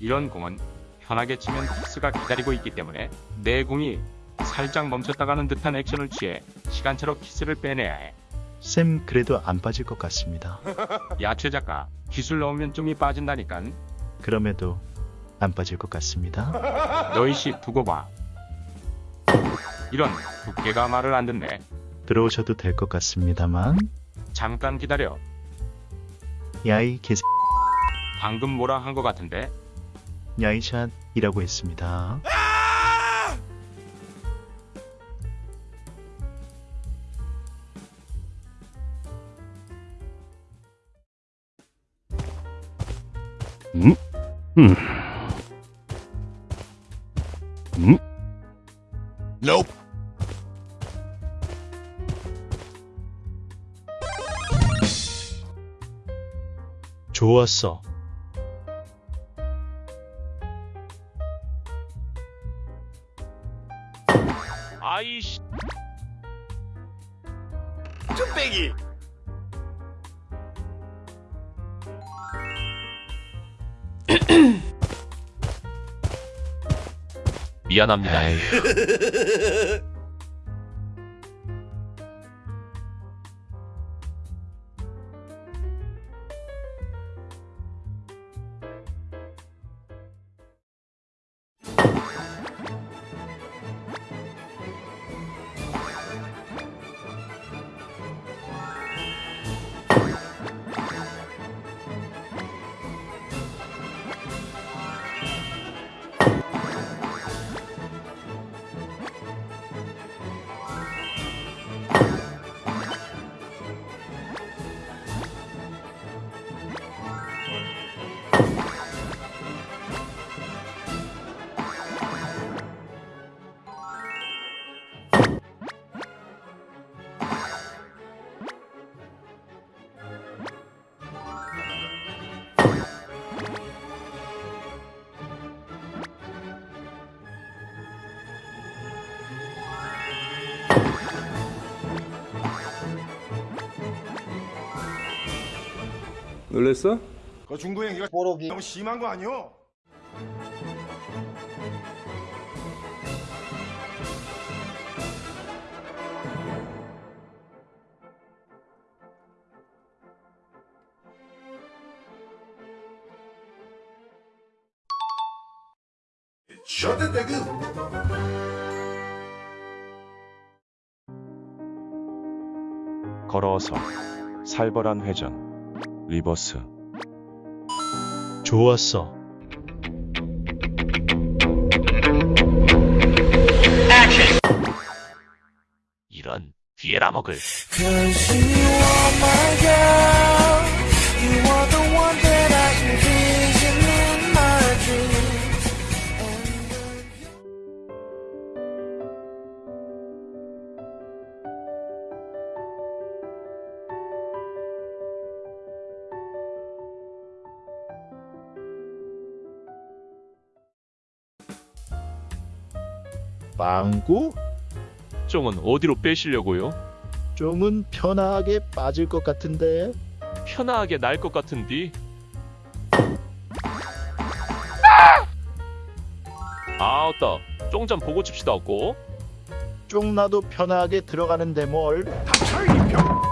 이런 공은 편하게 치면 키스가 기다리고 있기 때문에 내 공이 살짝 멈췄다가는 듯한 액션을 취해 시간차로 키스를 빼내야 해. 쌤 그래도 안 빠질 것 같습니다. 야채 작가 기술 넣으면 좀이 빠진다니깐. 그럼에도 안 빠질 것 같습니다. 너희씨 두고 봐. 이런 두께가 말을 안 듣네. 들어오셔도 될 것 같습니다만 잠깐 기다려. 야이 개새 방금 뭐라 한 것 같은데? 야이샷이라고 했습니다. 음? 음. 음? Nope. 좋았어. 아이씨. 쭈빼기. 미안합니다. 놀랬어? 그 중도 행위가 너무 심한 거 아니오? 저때 대금 걸어서 살벌한 회전 리버스 좋았어. 이런 뒤에라 먹을. 망구? 쫑은 어디로 빼시려고요? 좀은 편하게 빠질 것 같은데. 편하게 날 것 같은디. 아따, 쫑좀 보고 칩시다 없고. 쪽 나도 편하게 들어가는데 뭘. 닥쳐 이 병.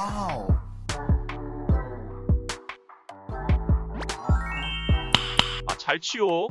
와우. 아, 잘 치워.